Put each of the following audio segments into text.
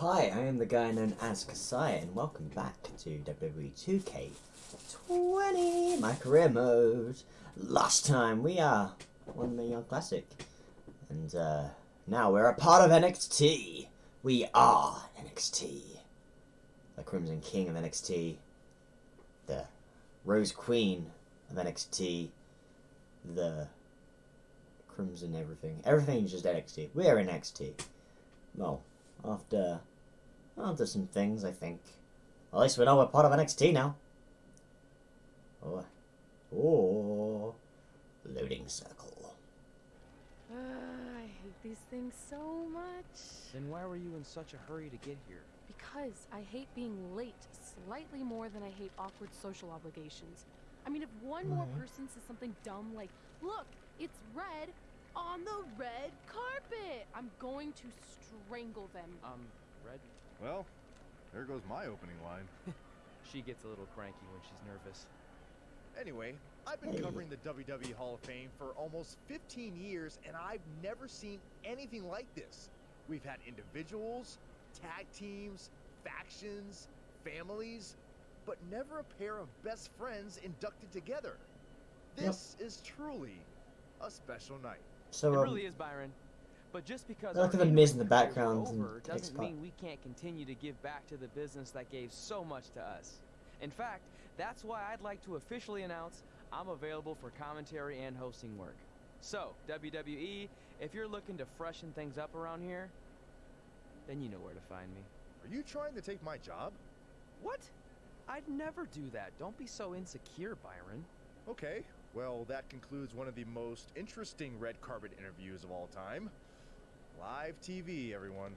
Hi, I am the guy known as Kasai, and welcome back to WWE 2K20, my career mode. Last time we uh, won the Young Classic, and uh, now we're a part of NXT. We are NXT. The Crimson King of NXT, the Rose Queen of NXT, the Crimson everything. Everything's just NXT. We're NXT. Well, after after some things, I think. At least we know we're part of NXT now. Oh, oh, loading circle. Uh, I hate these things so much. Then why were you in such a hurry to get here? Because I hate being late slightly more than I hate awkward social obligations. I mean, if one more Mhm. person says something dumb like, look, it's red on the red carpet, I'm going to strangle them. Um, Red? Well, there goes my opening line. She gets a little cranky when she's nervous. Anyway, I've been covering the WWE Hall of Fame for almost 15 years, and I've never seen anything like this. We've had individuals, tag teams, factions, families, but never a pair of best friends inducted together. Yep. This is truly a special night. So, it um, really is, Byron. But just because Look our at the Miz in the in-ring careers are background over takes doesn't part. mean we can't continue to give back to the business that gave so much to us. In fact, that's why I'd like to officially announce I'm available for commentary and hosting work. So, WWE, if you're looking to freshen things up around here, then you know where to find me. Are you trying to take my job? What? I'd never do that. Don't be so insecure, Byron. Okay, well, that concludes one of the most interesting red carpet interviews of all time. Live TV, everyone.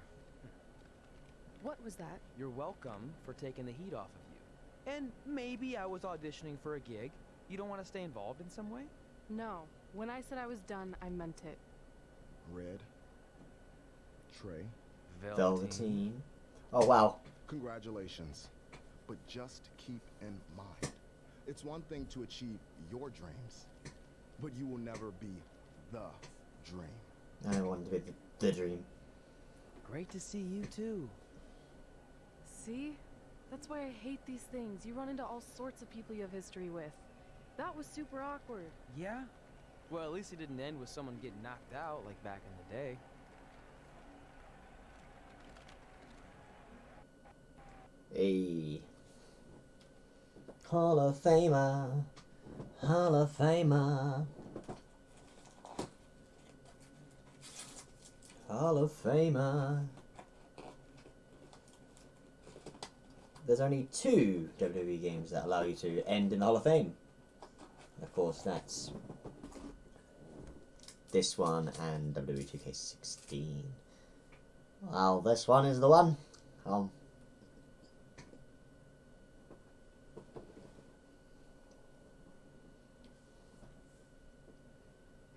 What was that? You're welcome for taking the heat off of you. And maybe I was auditioning for a gig. You don't want to stay involved in some way? No. When I said I was done, I meant it. Red. Trey, Velveteen. Oh wow. congratulations. But just keep in mind, it's one thing to achieve your dreams, but you will never be the dream. I wanted to be the, the dream. Great to see you too. See? That's why I hate these things. You run into all sorts of people you have history with. That was super awkward. Yeah? Well, at least it didn't end with someone getting knocked out like back in the day. A Hall of Famer, Hall of Famer, Hall of Famer. There's only two WWE games that allow you to end in the Hall of Fame. Of course, that's this one and WWE 2K16. Well, this one is the one. Um,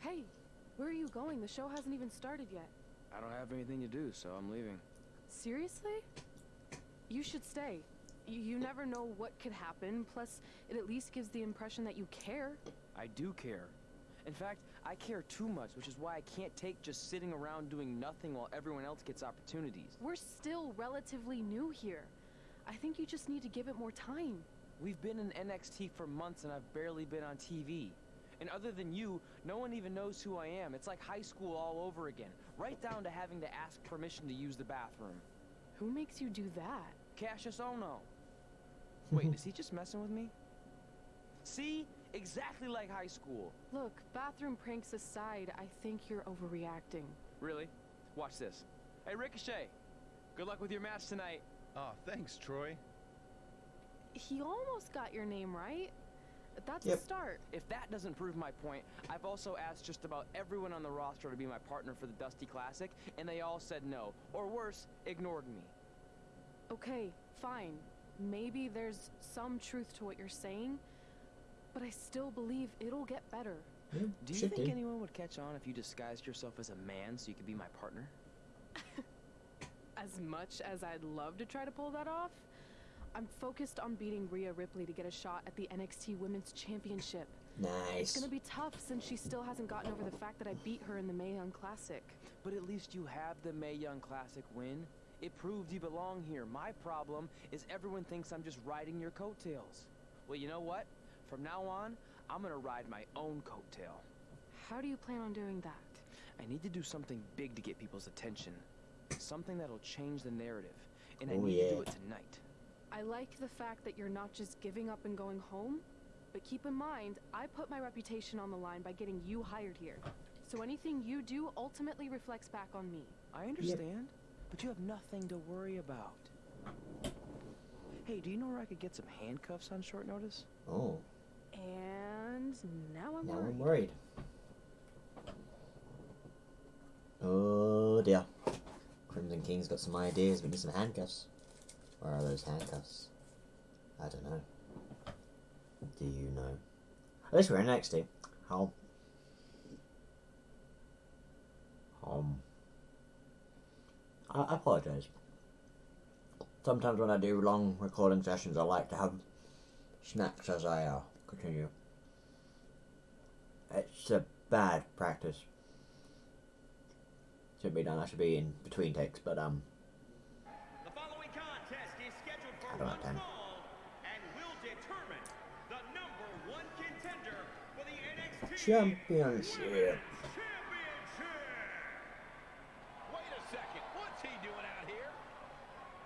Hey, where are you going? The show hasn't even started yet. I don't have anything to do, so I'm leaving. Seriously? You should stay. You, you never know what could happen, plus, it at least gives the impression that you care. I do care. In fact, I care too much, which is why I can't take just sitting around doing nothing while everyone else gets opportunities. We're still relatively new here. I think you just need to give it more time. We've been in NXT for months and I've barely been on TV. And other than you, no one even knows who I am. It's like high school all over again, right down to having to ask permission to use the bathroom. Who makes you do that? Kassius Ohno. Wait, is he just messing with me? See? Exactly like high school. Look, bathroom pranks aside, I think you're overreacting. Really? Watch this. Hey, Ricochet. Good luck with your match tonight. Oh, thanks, Troy. He almost got your name right. That's Yep. a start. If that doesn't prove my point, I've also asked just about everyone on the roster to be my partner for the Dusty Classic, and they all said no. Or worse, ignored me. Okay, fine. Maybe there's some truth to what you're saying, but I still believe it'll get better. Yeah, Do you think do. anyone would catch on if you disguised yourself as a man so you could be my partner? As much as I'd love to try to pull that off, I'm focused on beating Rhea Ripley to get a shot at the NXT Women's Championship. Nice. It's gonna be tough since she still hasn't gotten over the fact that I beat her in the Mae Young Classic. But at least you have the Mae Young Classic win. It proved you belong here. My problem is everyone thinks I'm just riding your coattails. Well, you know what? From now on, I'm gonna ride my own coattail. How do you plan on doing that? I need to do something big to get people's attention. Something that'll change the narrative. And I Oh, need to do it tonight. I like the fact that you're not just giving up and going home, but keep in mind, I put my reputation on the line by getting you hired here. So anything you do ultimately reflects back on me. I understand, but you have nothing to worry about. Hey, do you know where I could get some handcuffs on short notice? Oh, And now I'm now worried. I'm worried. Oh dear. Crimson King's got some ideas. We need some handcuffs. Where are those handcuffs? I don't know. Do you know? At least we're in NXT. How? Um. I, I apologize. Sometimes when I do long recording sessions, I like to have snacks as I uh, continue. It's a bad practice. Should be done. I should be in between takes, but um, he doing out here?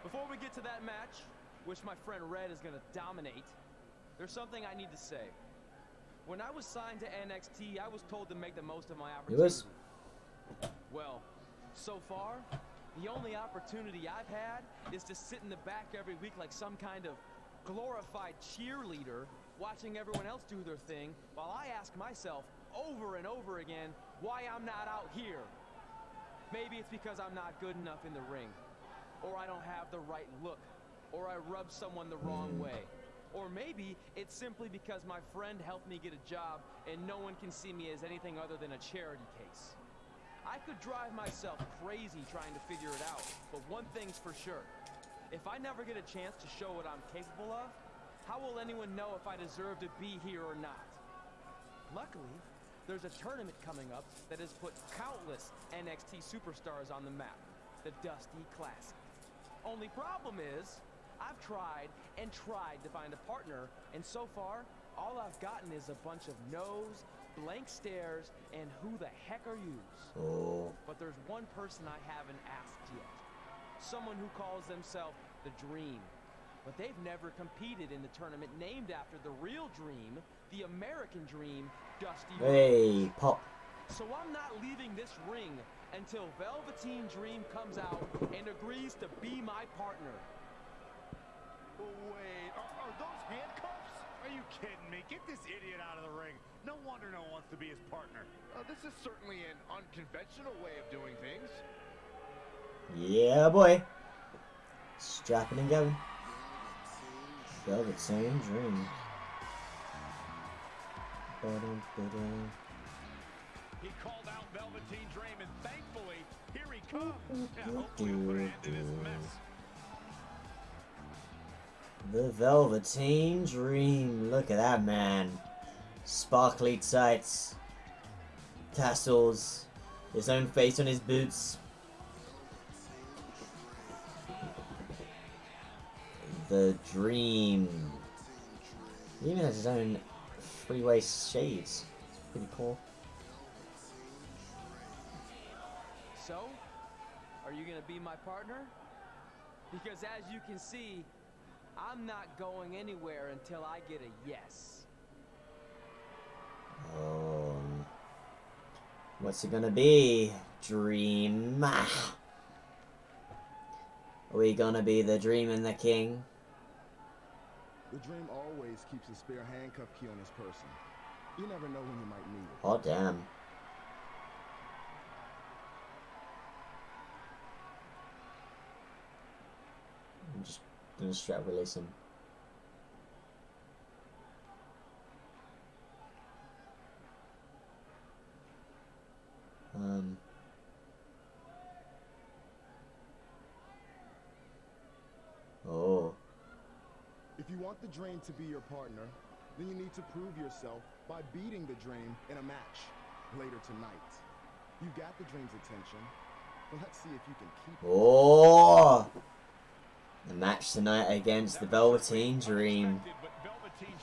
Before we get to that match, which my friend Red is gonna dominate, there's something I need to say. When I was signed to NXT, I was told to make the most of my You opportunity. Well, so far, the only opportunity I've had is to sit in the back every week like some kind of glorified cheerleader, watching everyone else do their thing, while I ask myself over and over again why I'm not out here. Maybe it's because I'm not good enough in the ring, or I don't have the right look, or I rub someone the wrong way. Or maybe it's simply because my friend helped me get a job and no one can see me as anything other than a charity case. I could drive myself crazy trying to figure it out, but one thing's for sure. If I never get a chance to show what I'm capable of, how will anyone know if I deserve to be here or not? Luckily, there's a tournament coming up that has put countless NXT superstars on the map, the Dusty Classic. Only problem is, I've tried and tried to find a partner, and so far, all I've gotten is a bunch of no's, blank stares, and who the heck are you? Oh, But there's one person I haven't asked yet. Someone who calls themselves the Dream. But they've never competed in the tournament named after the real Dream, the American Dream, Dusty Rhodes. hey, pop. So I'm not leaving this ring until Velveteen Dream comes out and agrees to be my partner. Wait, are, are those handcuffs? Are you kidding me? Get this idiot out of the ring. No wonder no one wants to be his partner. Uh, this is certainly an unconventional way of doing things. Yeah, boy. Strapping and going. Velveteen Dream. Ba-dum, ba-dum. He called out Velveteen Dream, and thankfully, here he comes. Yeah, hopefully he'll put an end to this mess. The Velveteen Dream. Look at that man. Sparkly tights. Tassels. His own face on his boots. The Dream. He even has his own freeway shades. It's pretty cool. So, are you gonna be my partner? Because as you can see, I'm not going anywhere until I get a yes. Um, what's it gonna be? Dream. Are we gonna be the Dream and the King? The Dream always keeps a spare handcuff key on his person. You never know when you might need it. Oh damn. I'm just gonna strap release him. Um. Oh. If you want the Dream to be your partner, then you need to prove yourself by beating the Dream in a match later tonight. You got the Dream's attention, but let's see if you can keep it. Oh! The match tonight against the Velveteen Dream. But Velveteen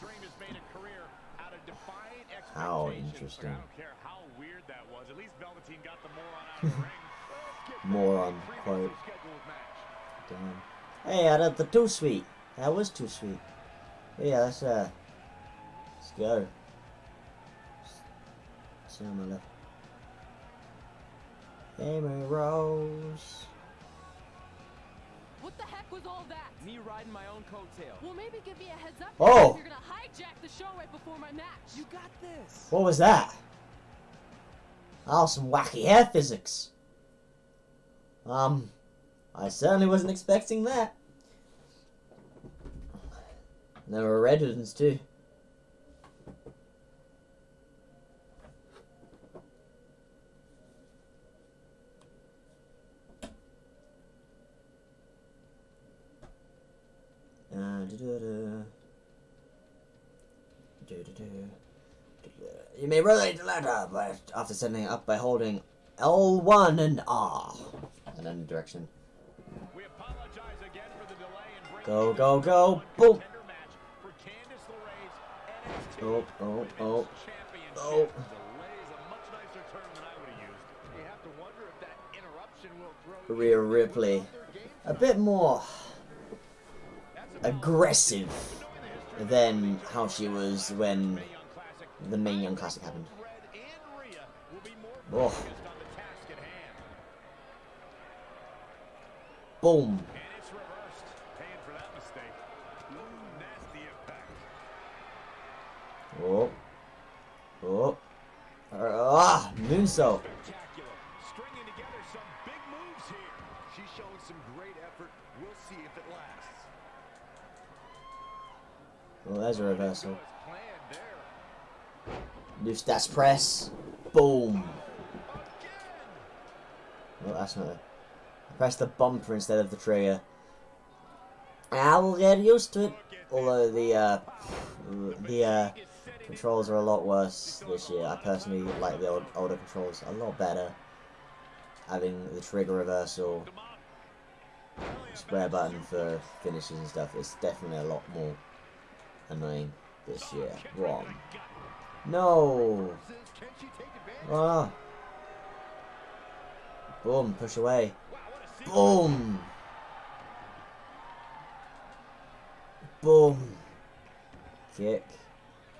scheduled match. Damn. Hey, I did the too sweet. That was too sweet. But yeah, let's uh, let's go. See on my left. Amy Rose. What the heck was all that? Me riding my own coattail. Well, maybe give me a heads up. Oh. if You're gonna hijack the show right before my match. You got this. What was that? Oh, some wacky hair physics. Um, I certainly wasn't expecting that. There were red ones too. Uh, da-da-da. Da-da-da. You may relate the letter by, after sending it up by holding L1 and R. And then direction. We apologize again for the delay in Go, go, go. Boom. Oh, oh, oh. Oh. Delay is a much nicer term than I would have used. You have to wonder if that interruption will throw Rhea Ripley. off their game A bit more aggressive But knowing the history than how she was when Mae Young Classic, the Mae Young Classic happened. Oh. Boom. Oh. Oh. Ah, moonsault. Spectacular. Stringing together some big moves here. She's showing some great effort. We'll see if it lasts. Oh, there's a reversal. New stats press. Boom. Well, that's not it. Press the bumper instead of the trigger. I will get used to it. Although the uh, the uh, controls are a lot worse this year. I personally like the old, older controls a lot better. Having the trigger reversal, square button for finishes and stuff. It's definitely a lot more annoying this year. Wrong. No. Can she take advantage? Ah. Boom. Push away. Wow, what a sequence. Boom! Boom! Kick.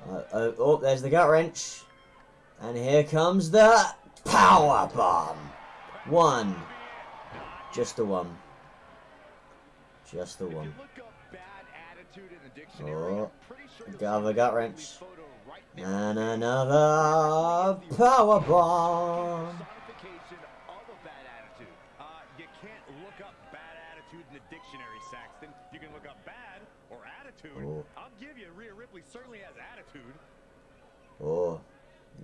Uh, oh, oh, there's the gut wrench. And here comes the power bomb. One. Just the one. Just the one. look up bad attitude in the dictionary, Oh, I'm pretty sure you'll got the gut wrench. Right. And another power bomb. Personification of a bad attitude. Uh, you can't look up bad attitude in the dictionary, Saxton. You can look up bad or attitude. Oh. I'll give you Rhea Ripley certainly has attitude. Oh,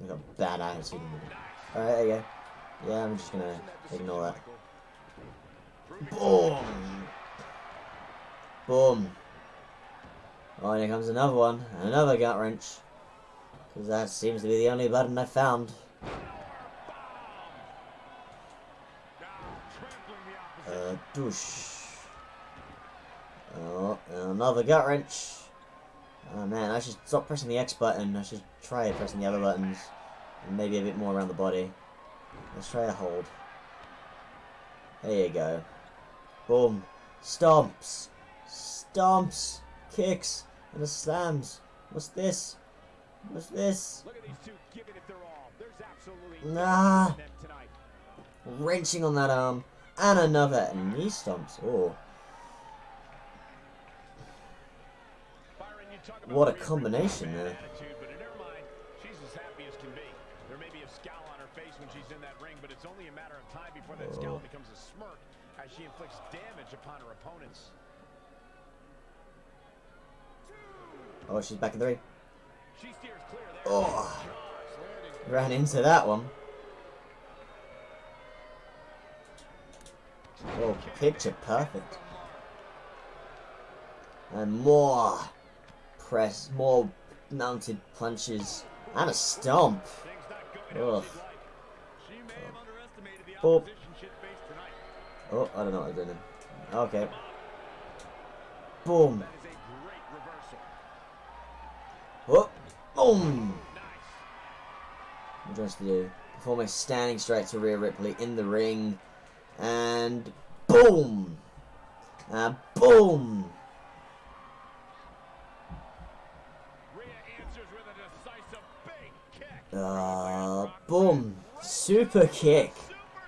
I got bad attitude. Alright, there you go. Yeah, I'm just gonna ignore that. Boom! Boom! Oh, and here comes another one. Another gut wrench. That seems to be the only button I found. Douche. Oh, another gut wrench. Oh man, I should stop pressing the X button. I should try pressing the other buttons. And maybe a bit more around the body. Let's try a hold. There you go. Boom. Stomps. Stomps. Kicks. And a slams. What's this? What's this? Look at these two giving it their all. There's absolutely Nah. nothing in them tonight. Wrenching on that arm. And another knee stomps. Oh. Byron, you talk about What a combination there. but in her mind, she's as happy as can be. There may be a scowl on her face when she's in that ring, but it's only a matter of time before that Oh. scowl becomes a smirk as she inflicts damage upon her opponents. Oh, she's back in the Oh, ran into that one. Oh, picture perfect. And more press, more mounted punches, and a stomp. Oh. oh, I don't know what I did. Okay. Boom. Oh boom. What do want us to do? Perform a standing straight to Rhea Ripley in the ring. And boom! And boom! Uh, boom! Super kick!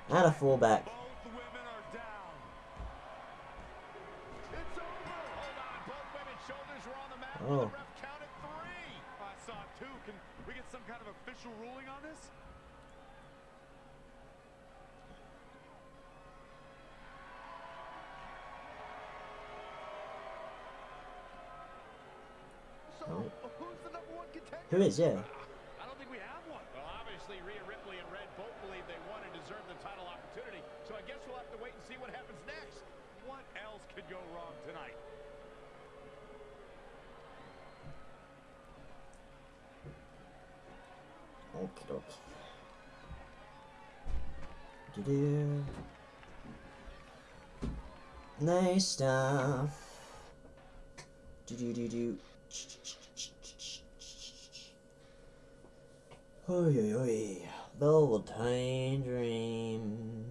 And a fallback. Both women are down. It's over. Hold on. Both women's shoulders are on the mat. Oh. The ref counted three. I saw two. Can we get some kind of official ruling on this? So, Oh. who's the number one contender? Who is, yeah? I don't think we have one. Well, obviously, Rhea Ripley and Red both believe they won and deserve the title opportunity. So I guess we'll have to wait and see what happens next. What else could go wrong tonight? Okie dokie. Do-do. Nice stuff. Do-do-do-do. Oi, oi, oi. Velveteen Dream.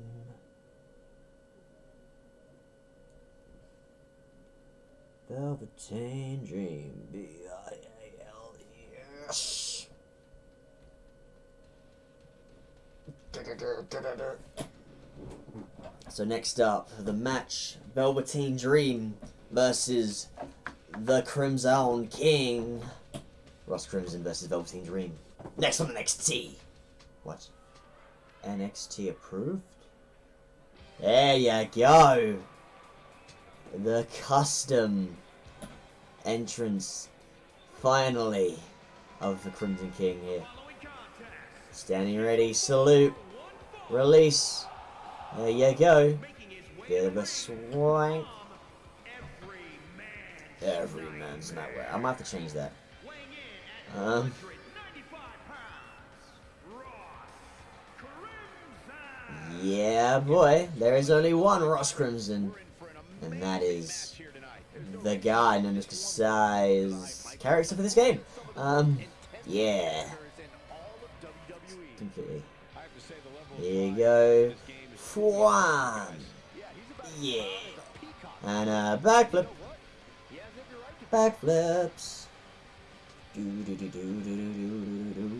Velveteen Dream. B-I-A-L-E-S. So next up, the match Velveteen Dream versus the Crimson King. Ross Crimson versus Velveteen Dream. Next on NXT. What? NXT approved? There you go. The custom entrance, finally, of the Crimson King here. Standing ready, salute, release. There you go. Bit of a swank. Every man's way. I'm gonna have to change that. Um. Yeah, boy. There is only one Ross Crimson, and that is the guy known as Kasai's character for this game. Um, yeah, completely. The Here you go. Fwan. Yeah. And a backflip. To be. Backflips. Do do do do do do do do do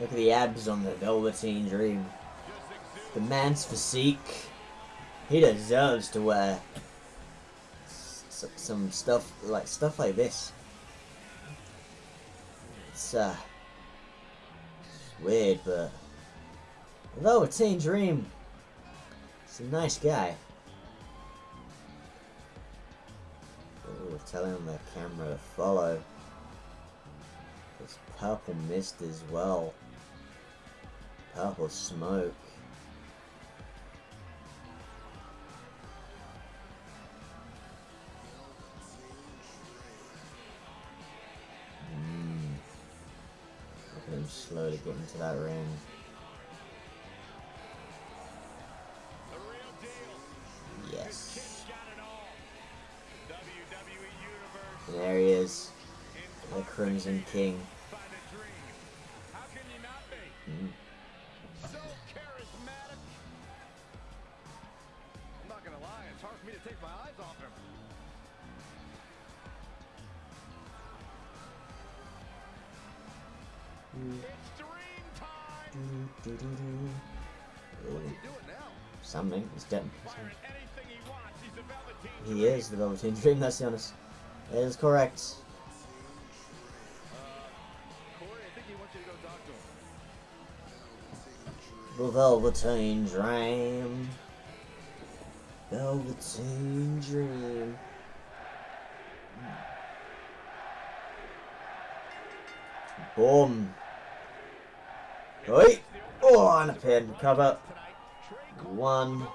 Look at the abs on the Velveteen Dream. The man's physique. He deserves to wear some stuff like stuff like this. It's uh, it's weird, but Velveteen Dream. He's a nice guy. Ooh, telling the camera to follow. There's purple mist as well. Purple smoke. Mm. Look at him slowly getting to that ring. Yes. There he is. The Crimson King. Is the Velveteen Dream, that's honest. It is correct. The Velveteen Dream. Velveteen Dream. Boom. Oi! Oh, and a pin. Cover. One.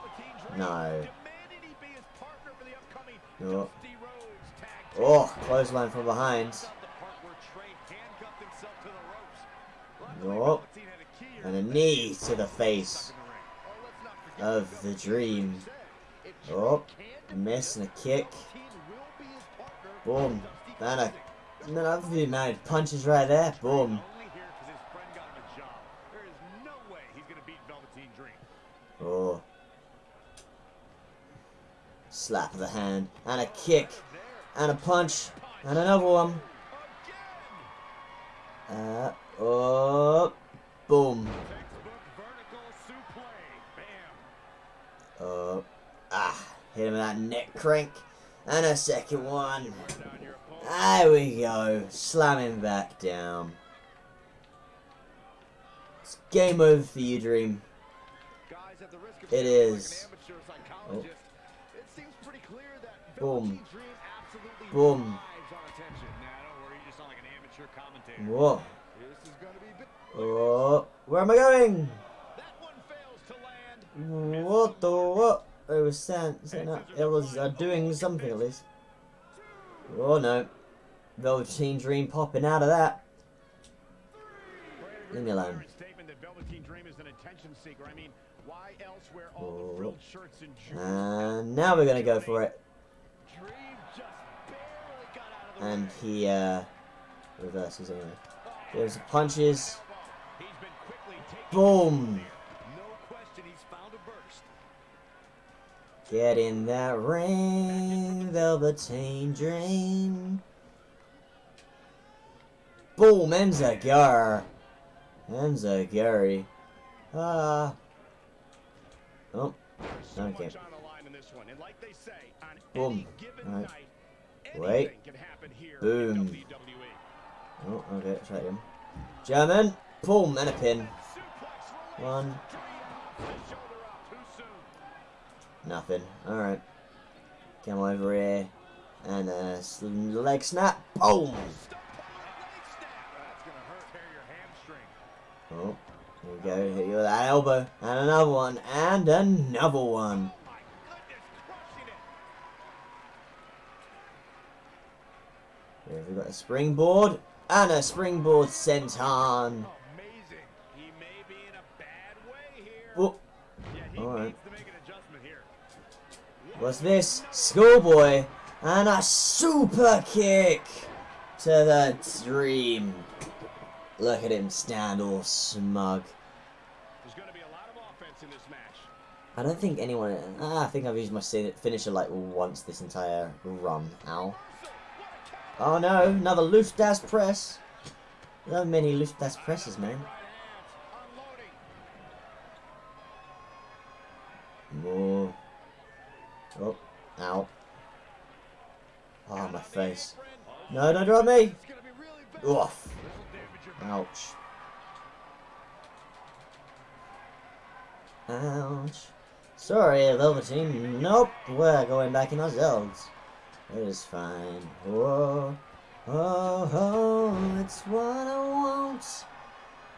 No. Oh. Oh, clothesline from behind. Oh. And a knee to the face of the dream. Oh, miss and a kick. Boom. And a another mad punches right there. Boom. Slap of the hand. And a kick. And a punch. And another one. Uh, oh. Boom. Oh. Ah. Hit him with that neck crank. And a second one. There we go. Slam him back down. It's game over for you, Dream. It is. Oh. Boom. Boom. Whoa. Oh, where am I going? What the what? It was sent. It was uh, doing something at least. Oh no. Velveteen Dream popping out of that. Leave me alone. Oh. And now we're gonna go for it. And he uh, reverses anyway. There's punches. Boom. Get in that ring, Velveteen Dream. Boom, Enzuigiri. Enzuigiri. Ah. Oh. Okay. Boom. Alright. Wait. Boom. Oh, okay, try him. German. Boom, and a pin. One. Nothing. Alright. Come over here. And a leg snap. Boom! Oh, here we go. Hit you with that elbow. And another one. And another one. Here we got a springboard. And a springboard senton. Oh. Alright. What's this? Schoolboy. And a super kick to the dream. Look at him stand all smug. I don't think anyone... Ah, I think I've used my finisher like once this entire run. Ow. Oh no, another Luftdas press. Are many Luftdas presses, man. More. Oh, ow. Oh, my face. No, don't drop me! Oof. Ouch. Ouch. Sorry, Velveteen. Nope, we're going back in ourselves. It is fine. Whoa. Oh, oh, it's what I want.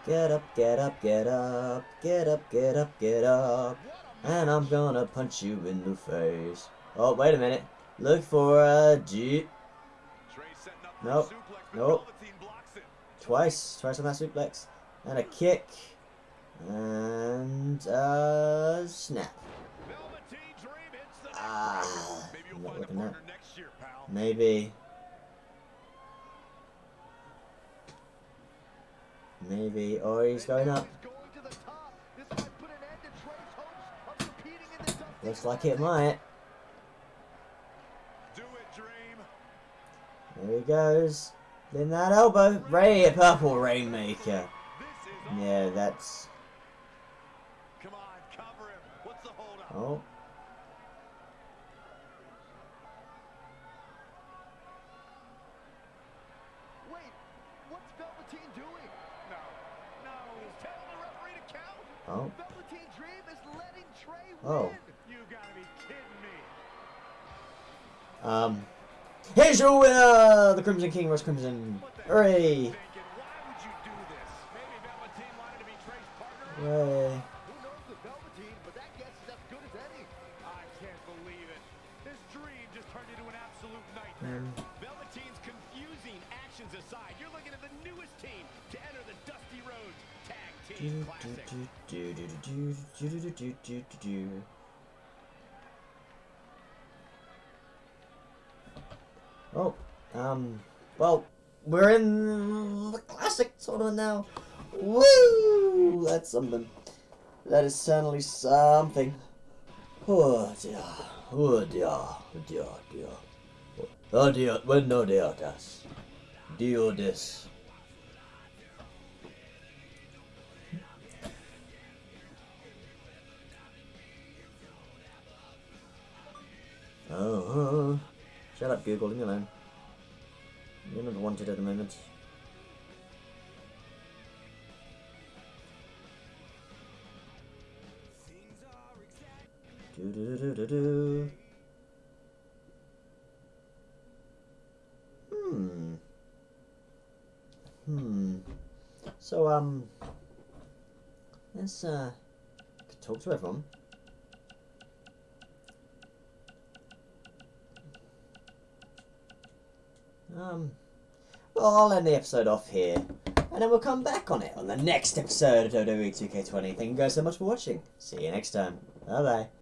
Get up, get up, get up. Get up, get up, get up. And I'm gonna punch you in the face. Oh, wait a minute. Look for a G. Nope. Nope. Twice. Twice on that suplex. And a kick. And a snap. Ah, not looking. Maybe. Maybe. Oh, he's going up. Looks like it might. There he goes. Then that elbow. Ray, a purple rainmaker. Yeah, that's. Oh. Wait, what's Velveteen doing? No, Oh. Velveteen Dream is letting Trey Oh. You gotta be kidding me. Um, here's your winner, the Crimson King, Ross Crimson. Hooray! Thinking, Oh, um, well, we're in the classic tournament now. Woo! That's something. That is certainly something. Oh dear. Oh dear. Oh dear. Dear. Oh dear. Well, no dear. Das. Dio this. Shut up, Google. Leave me alone. You're not wanted at the moment. Do do do do do. Hmm. Hmm. So um. Let's uh. Talk to everyone. Um, well, I'll end the episode off here, and then we'll come back on it on the next episode of WWE 2K20. Thank you guys so much for watching. See you next time. Bye bye.